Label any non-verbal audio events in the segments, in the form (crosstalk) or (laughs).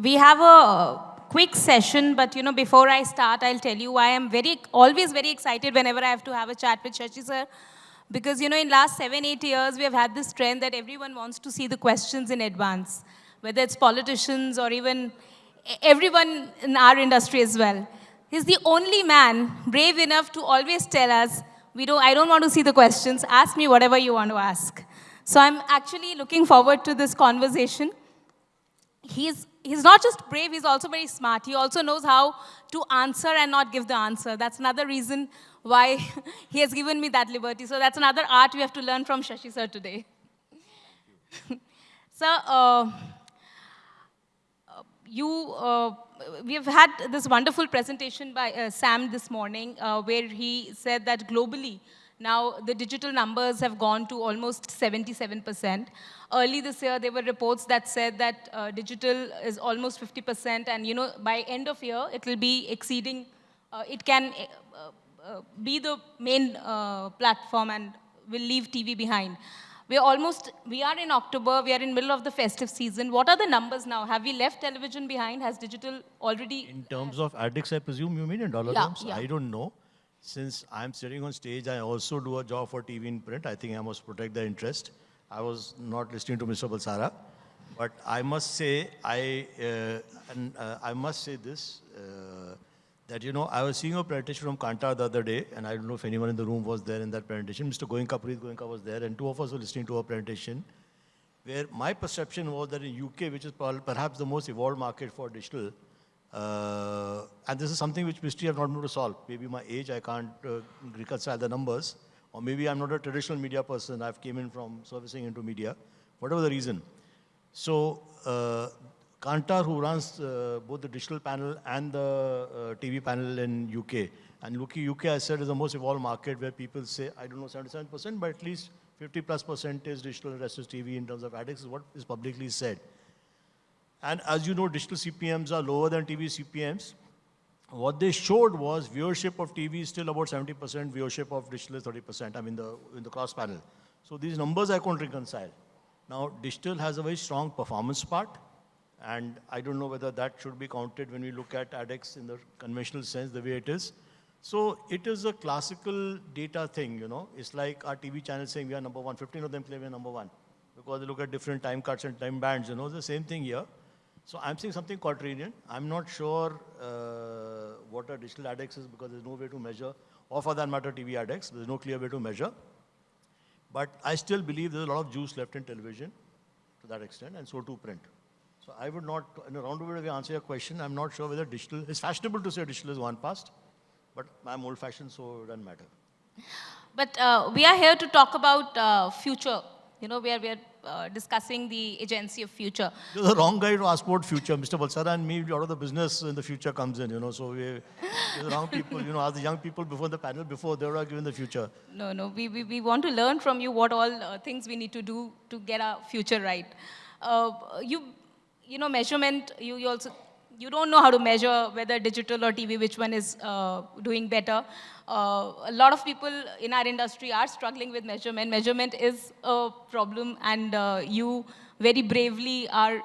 we have a quick session, but you know, before I start, I'll tell you why I'm very, always very excited whenever I have to have a chat with Shashi sir. Because you know, in last seven, eight years, we have had this trend that everyone wants to see the questions in advance, whether it's politicians or even everyone in our industry as well. He's the only man brave enough to always tell us, we don't, I don't want to see the questions, ask me whatever you want to ask. So I'm actually looking forward to this conversation. He's, he's not just brave, he's also very smart. He also knows how to answer and not give the answer. That's another reason why (laughs) he has given me that liberty. So that's another art we have to learn from Shashi sir today. (laughs) so, uh, you, uh, we've had this wonderful presentation by uh, Sam this morning uh, where he said that globally, now the digital numbers have gone to almost 77%. Early this year, there were reports that said that uh, digital is almost 50%, and you know, by end of year, it will be exceeding, uh, it can uh, uh, be the main platform and will leave TV behind. We're almost, we are in October, we are in middle of the festive season. What are the numbers now? Have we left television behind? Has digital already? In terms of adex, I presume you mean in dollar yeah, terms? Yeah. I don't know. Since I'm sitting on stage, I also do a job for TV in print. I think I must protect their interest. I was not listening to Mr. Balsara. But I must say, I, uh, and, uh, I must say this, uh, that, you know, I was seeing a presentation from Kantar the other day, and I don't know if anyone in the room was there in that presentation. Mr. Goenka, Preet Goenka was there, and two of us were listening to a presentation where my perception was that in UK, which is perhaps the most evolved market for digital, uh, and this is something which mystery I've not been able to solve. Maybe my age, I can't uh, reconcile the numbers, or maybe I'm not a traditional media person. I've came in from servicing into media, whatever the reason. So uh, Kantar, who runs uh, both the digital panel and the uh, TV panel in UK, and UK, UK, I said, is the most evolved market where people say, I don't know, 77%, but at least 50 plus percent is digital and rest is TV in terms of adex, is what is publicly said. And as you know, digital CPMs are lower than TV CPMs. What they showed was viewership of TV is still about 70%, viewership of digital is 30%, I mean, the, in the cross panel. So these numbers I couldn't reconcile. Now, digital has a very strong performance part, and I don't know whether that should be counted when we look at adex in the conventional sense, the way it is. So it is a classical data thing, you know. It's like our TV channel saying we are number one. 15 of them claim we are number one because they look at different time cuts and time bands, you know. the same thing here. So I'm saying something quaternion. I'm not sure uh, what a digital adex is because there's no way to measure, or for that matter, TV adex. There's no clear way to measure. But I still believe there's a lot of juice left in television to that extent, and so too print. So I would not, in a roundabout way, answer your question. I'm not sure whether digital, it's fashionable to say digital is one past, but I'm old fashioned, so it doesn't matter. But uh, we are here to talk about uh, future. You know, we are, we are uh, discussing the agency of future. You're the wrong guy to ask about future. Mr. Balsara and me, a lot of the business in the future comes in, you know, so we, the wrong people, you know, ask the young people before the panel, before they were given the future. No, no, we, we, we want to learn from you what all uh, things we need to do to get our future right. Uh, you, you know, measurement, you, you also you don't know how to measure whether digital or TV, which one is uh, doing better. Uh, a lot of people in our industry are struggling with measurement. Measurement is a problem, and uh, you very bravely are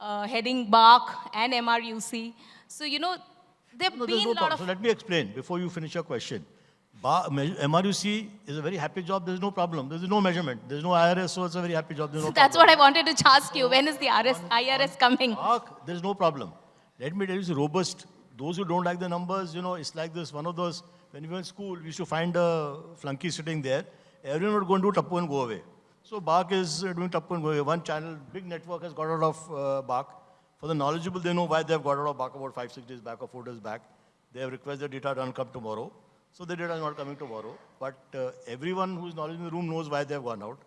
uh, heading BARC and MRUC. So, you know, there have no, been no a lot of... So let me explain before you finish your question. Bar, MRUC is a very happy job. There's no problem. There's no measurement. There's no IRS, so it's a very happy job. There's no so (laughs) that's problem. what I wanted to ask you. When is the RS, on, IRS on coming? BARC, there's no problem. Let me tell you, it's robust. Those who don't like the numbers, you know, it's like this, one of those, when we were in school, we used to find a flunky sitting there. Everyone would go and do Tappu and go away. So BARC is uh, doing Tappu and go away. One channel, big network has got out of uh. For the knowledgeable, they know why they've got out of BARC about five, six days back or four days back. They have requested data don't come tomorrow. So the data is not coming tomorrow. But uh, everyone who's knowledgeable in the room knows why they've gone out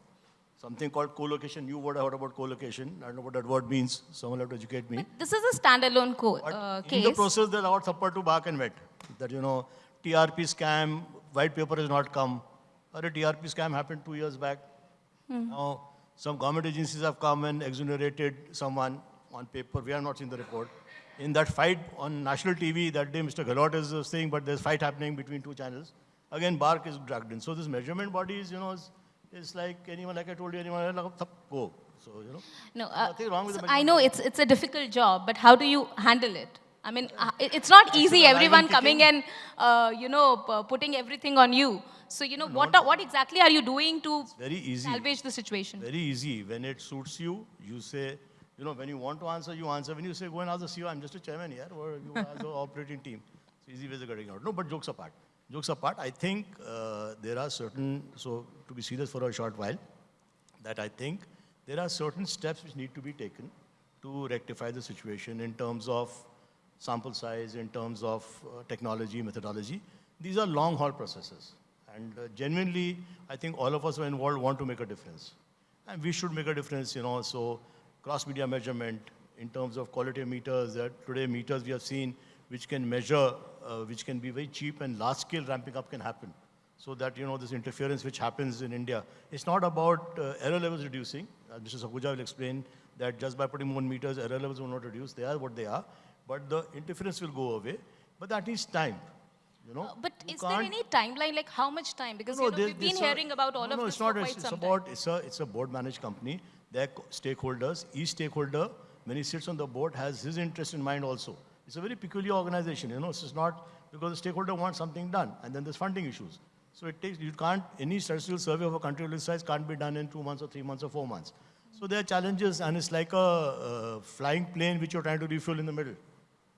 something called co-location. You would have heard about co-location. I don't know what that word means. Someone have to educate me. But this is a standalone co uh, case. In the process, there's about support to BARC and wet. That, you know, TRP scam, white paper has not come. Or a TRP scam happened two years back. Hmm. Now, some government agencies have come and exonerated someone on paper. We have not seen the report. In that fight on national TV, that day Mr. Gehlot is saying, but there's fight happening between two channels. Again, BARC is dragged in. So this measurement body is, you know, is It's like anyone, like I told you, anyone, like, "Thup, go. So, you know. No, uh, Nothing wrong with so I know it's it's a difficult job, but how do you handle it? I mean, uh, it's not easy. Everyone coming and uh, you know putting everything on you. So you know what what exactly are you doing to Very easy. salvage the situation? Very easy. When it suits you, you say, you know, when you want to answer, you answer. When you say, go and ask the CEO, I'm just a chairman here, or you ask the (laughs) operating team. It's easy ways of getting out. No, but jokes apart. Jokes apart, I think uh, there are certain, so to be serious for a short while, that I think there are certain steps which need to be taken to rectify the situation in terms of sample size, in terms of uh, technology, methodology. These are long haul processes. And uh, genuinely, I think all of us who are involved want to make a difference. And we should make a difference, you know. So, cross media measurement in terms of quality of meters, that today meters we have seen which can measure, uh, which can be very cheap and large scale ramping up can happen. So that, you know, this interference which happens in India, it's not about uh, error levels reducing. As Mr. Sakuja will explain that just by putting more meters, error levels will not reduce. They are what they are. But the interference will go away. But that needs time. You know, Uh, but is there any timeline? Like how much time? Because no, you know, we've been there's a- hearing about all no, of no, this it's not, for it's, quite it's some about, time. it's a, it's a board managed company. They're stakeholders. Each stakeholder, when he sits on the board, has his interest in mind also. It's a very peculiar organization, you know. It's not because the stakeholder wants something done, and then there's funding issues. So it takes, you can't, any statistical survey of a country of this size can't be done in two months or three months or four months. So there are challenges, and it's like a flying plane which you're trying to refuel in the middle.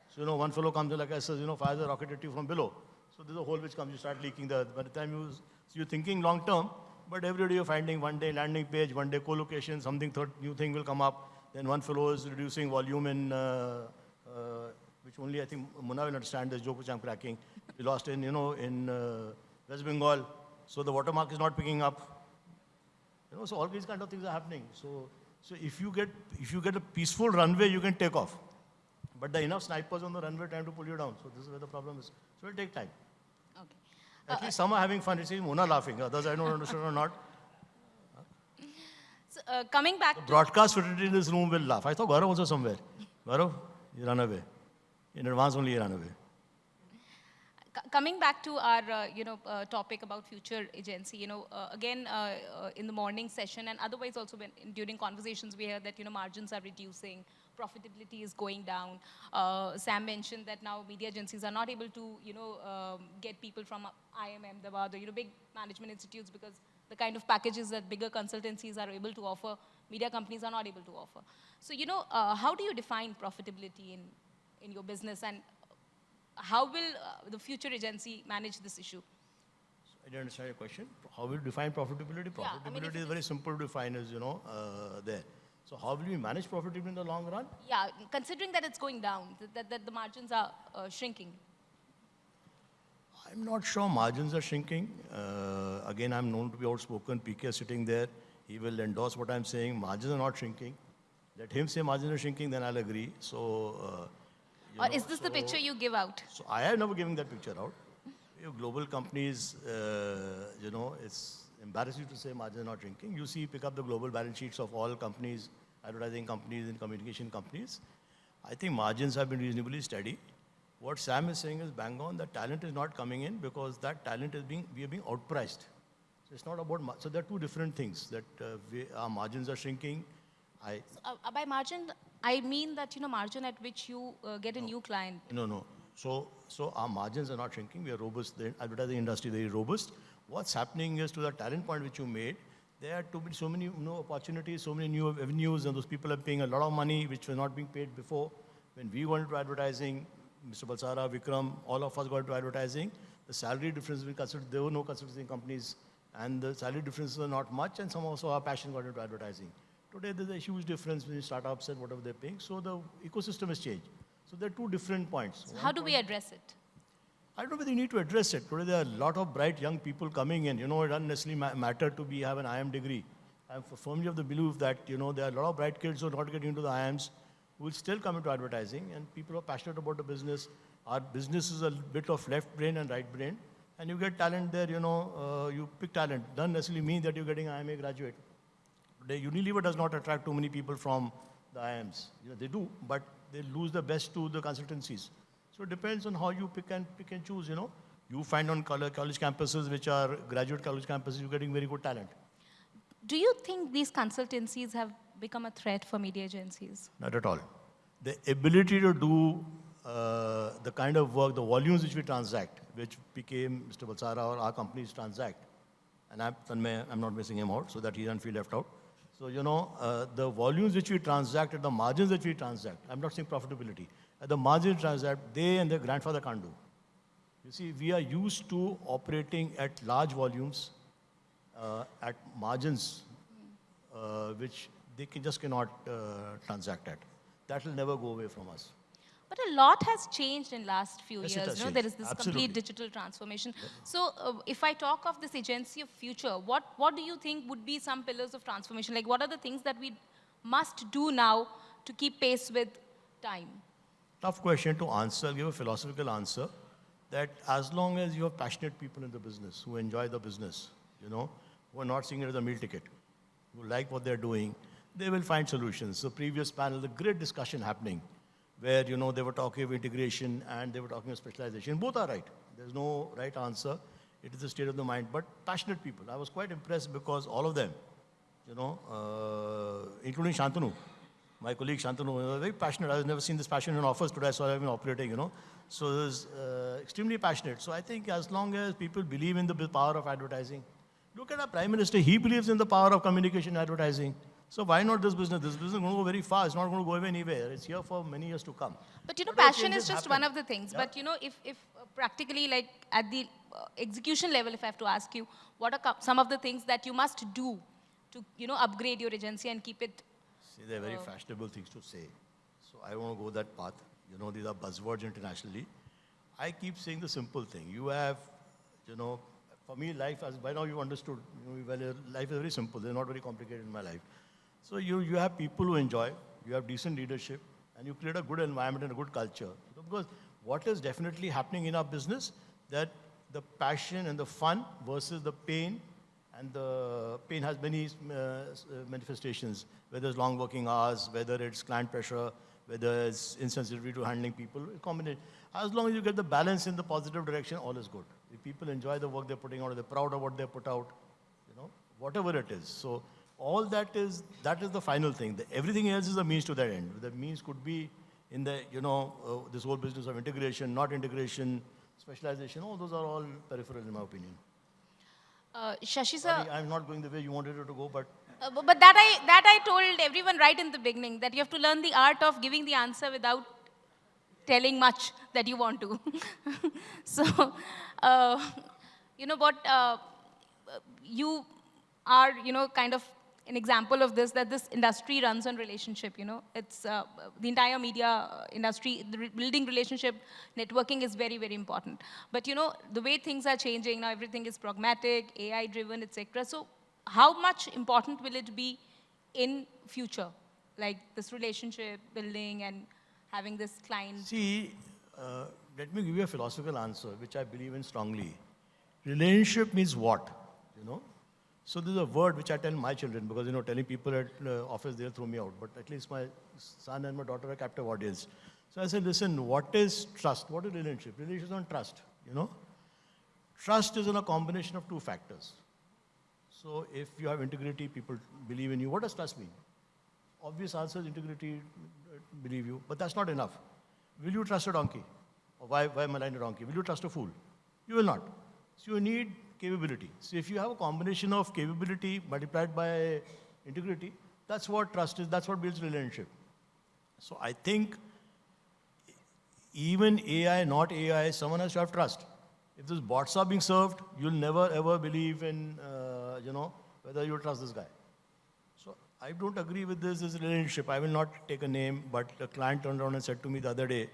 So, you know, one fellow comes in like I says, you know, fires a rocket at you from below. So there's a hole which comes, you start leaking the, by the time you, so you're thinking long term, but every day you're finding one day landing page, one day co-location, something, third, new thing will come up. Then one fellow is reducing volume in, uh, uh, which only I think Munna will understand this joke which I'm cracking. We lost in, you know, in uh, West Bengal. So the watermark is not picking up. You know, so all these kind of things are happening. So, so if you get, if you get a peaceful runway, you can take off. But there are enough snipers on the runway trying to pull you down. So this is where the problem is. So it'll take time. Okay. At least some are having fun. It's Mona laughing. Others I don't understand or not. So, uh, coming back The to broadcast fraternity in this room will laugh. I thought Gaurav was somewhere. Gaurav, he ran away. In advance only ran away. Coming back to our uh, you know uh, topic about future agency you know uh, again uh, uh, in the morning session and otherwise also when, during conversations we hear that you know margins are reducing profitability is going down uh, sam mentioned that now media agencies are not able to you know um, get people from Ahmedabad or you know big management institutes because the kind of packages that bigger consultancies are able to offer media companies are not able to offer so you know how do you define profitability in in your business and how will uh, the future agency manage this issue? I didn't understand your question. How will you define profitability? Yeah, I mean, Profitability is very simple to define as, you know, uh, there. So how will we manage profitability in the long run? Yeah, considering that it's going down, that, that, the margins are uh, shrinking. I'm not sure margins are shrinking. Uh, again, I'm known to be outspoken. PK is sitting there. He will endorse what I'm saying. Margins are not shrinking. Let him say margins are shrinking, then I'll agree. So, uh, Or know, is this the picture you give out? So I have never given that picture out. You global companies, uh, you know, it's embarrassing to say margins are not shrinking. You see, pick up the global balance sheets of all companies, advertising companies and communication companies. I think margins have been reasonably steady. What Sam is saying is bang on. The talent is not coming in because that talent is being we are being outpriced. So it's not about so there are two different things that uh, we, our margins are shrinking. I Uh, uh, by margin, I mean that, you know, margin at which you uh, get a new client. No, no. So, so our margins are not shrinking. We are robust. The advertising industry is very robust. What's happening is to the talent point which you made, there are too many, so many new opportunities, so many new avenues, and those people are paying a lot of money which was not being paid before. When we went into advertising, Mr. Balsara, Vikram, all of us got into advertising. The salary difference we considered, there were no consulting companies, and the salary differences were not much, and some also our passion got into advertising. Today, there's a huge difference between startups and whatever they're paying. So the ecosystem has changed. So there are two different points. So how do we address it? I don't know whether you need to address it. Today there are a lot of bright young people coming in. You know, it doesn't necessarily ma- matter to be have an IIM degree. I'm firmly of the belief that you know there are a lot of bright kids who are not getting into the IIMs who will still come into advertising, and people are passionate about the business. Our business is a bit of left brain and right brain, and you get talent there. You know, uh, you pick talent. Doesn't necessarily mean that you're getting IMA graduate. Today, Unilever does not attract too many people from the IIMs. You know, they do, but they lose the best to the consultancies. So it depends on how you pick and pick and choose. You know, you find on college, college campuses, which are graduate college campuses, you're getting very good talent. Do you think these consultancies have become a threat for media agencies? Not at all. The ability to do uh, the kind of work, the volumes which we transact, which became Mr. Balsara or our companies transact, and I'm, I'm not missing him out so that he doesn't feel left out. So, you know, uh, the volumes which we transact the margins that we transact, I'm not saying profitability, at the margins transact, they and their grandfather can't do. You see, we are used to operating at large volumes, uh, at margins, uh, which they can, just cannot uh, transact at. That will never go away from us. But a lot has changed in last few Yes, years. You know, there is this Absolutely. complete digital transformation. So, uh, if I talk of this agency of future, what what do you think would be some pillars of transformation? Like, what are the things that we must do now to keep pace with time? Tough question to answer. I'll give a philosophical answer that as long as you have passionate people in the business who enjoy the business, you know, who are not seeing it as a meal ticket, who like what they're doing, they will find solutions. The previous panel, the great discussion happening where, you know, they were talking of integration and they were talking of specialization. Both are right. There's no right answer. It is the state of the mind. But passionate people. I was quite impressed because all of them, you know, uh, including Shantanu, my colleague Shantanu, very passionate. I've never seen this passion in office today, so I've been operating, you know. So it was uh, extremely passionate. So I think as long as people believe in the power of advertising, look at our Prime Minister, he believes in the power of communication and advertising. So why not this business? This business is going to go very fast. It's not going to go anywhere. It's here for many years to come. But you know, Whatever passion is just happen. one of the things. But you know, if, if uh, practically like at the uh, execution level, if I have to ask you, what are some of the things that you must do to, you know, upgrade your agency and keep it? See, they're very fashionable things to say. So I want to go that path. You know, these are buzzwords internationally. I keep saying the simple thing. You have, you know, for me, life, as by now you've understood, you know, well, uh, life is very simple. They're not very complicated in my life. So you, you have people who enjoy, you have decent leadership, and you create a good environment and a good culture. Because what is definitely happening in our business, that the passion and the fun versus the pain and the pain has many uh, uh, manifestations, whether it's long working hours, whether it's client pressure, whether it's insensitivity to handling people, combination. As long as you get the balance in the positive direction, all is good. If people enjoy the work they're putting out, they're proud of what they put out, you know, whatever it is. So all that is, that is the final thing. The, everything else is a means to that end. The means could be in the, you know, uh, this whole business of integration, not integration, specialization, all those are all peripheral in my opinion. Uh, Shashi sir, I'm not going the way you wanted it to go, but uh, bu- but that I, that I told everyone right in the beginning, that you have to learn the art of giving the answer without telling much that you want to. (laughs) so, uh, you know what, uh, you are, you know, kind of an example of this, that this industry runs on relationship, you know. It's uh, the entire media uh, industry, re- building relationship, networking is very, very important. But, you know, the way things are changing now, everything is pragmatic, AI-driven, etc. So how much important will it be in future? Like this relationship building and having this client see, uh, let me give you a philosophical answer, which I believe in strongly. Relationship means what? You know? So there's a word which I tell my children, because, you know, telling people at uh, office, they'll throw me out. But at least my son and my daughter are captive audience. So I said, listen, what is trust? What is relationship? Relationship is on trust, you know? Trust is in a combination of two factors. So if you have integrity, people believe in you. What does trust mean? Obvious answer is integrity, uh, believe you, but that's not enough. Will you trust a donkey? Or why, why malign a donkey? Will you trust a fool? You will not. So you need capability. So if you have a combination of capability multiplied by integrity, that's what trust is, that's what builds relationship. So I think even AI, not AI, someone has to have trust. If these bots are being served, you'll never ever believe in, uh, you know, whether you trust this guy. So I don't agree with this, this relationship. I will not take a name, but a client turned around and said to me the other day,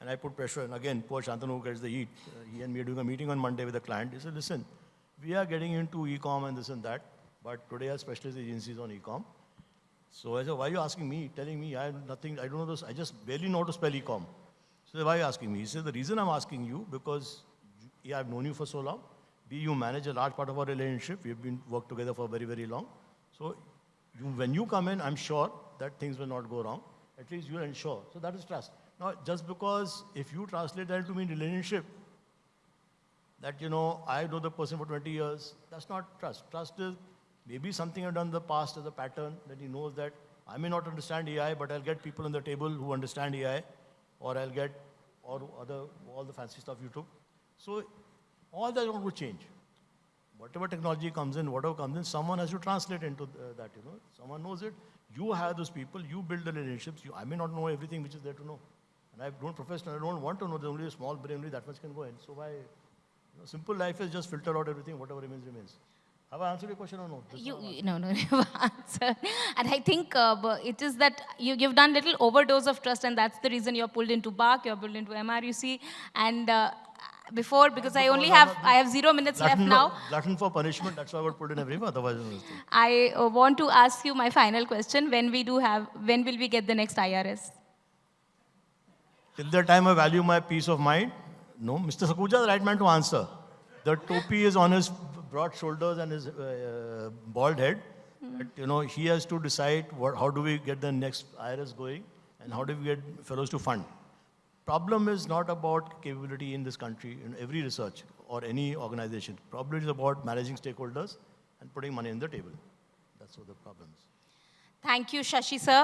and I put pressure, and again, poor Shantanu gets the heat. Uh, he and me are doing a meeting on Monday with a client. He said, listen, we are getting into e-com and this and that, but today our specialist agencies on e-com. So I said, why are you asking me, telling me I have nothing, I don't know this, I just barely know how to spell e-com. So why are you asking me? He said, the reason I'm asking you, because A, I've known you for so long, B, you manage a large part of our relationship, we've been worked together for very, very long. So you, when you come in, I'm sure that things will not go wrong. At least you'll ensure. So that is trust. Now, just because if you translate that to mean relationship, that, you know, I know the person for 20 years, that's not trust. Trust is Maybe something I've done in the past as a pattern that he knows that I may not understand AI, but I'll get people on the table who understand AI, or I'll get or other all the fancy stuff you took. So all that will change. Whatever technology comes in, whatever comes in, someone has to translate into th- that. You know, someone knows it. You hire those people. You build the relationships. You, I may not know everything which is there to know, and I don't professional. I don't want to know. There's only a small brain. Only that much can go in. So why? Know, simple life is just filter out everything. Whatever remains remains. Have I answered your question or no? You, you no, no, (laughs) you've answered. And I think uh, it is that you, you've done little overdose of trust, and that's the reason you're pulled into BARC, you're pulled into MRUC. And uh, before, because I only have, I have zero minutes left now, glutton for punishment. That's why I got put in everywhere. Otherwise, no, (laughs) I uh, want to ask you my final question. When we do have, when will we get the next IRS? Till the time I value my peace of mind, no. Mr. Sakuja is the right man to answer. The topi is on his broad shoulders and his uh, bald head. But, you know, he has to decide what, how do we get the next IRS going and how do we get fellows to fund. Problem is not about capability in this country, in every research or any organization. Problem is about managing stakeholders and putting money on the table. That's what the problem is. Thank you, Shashi sir.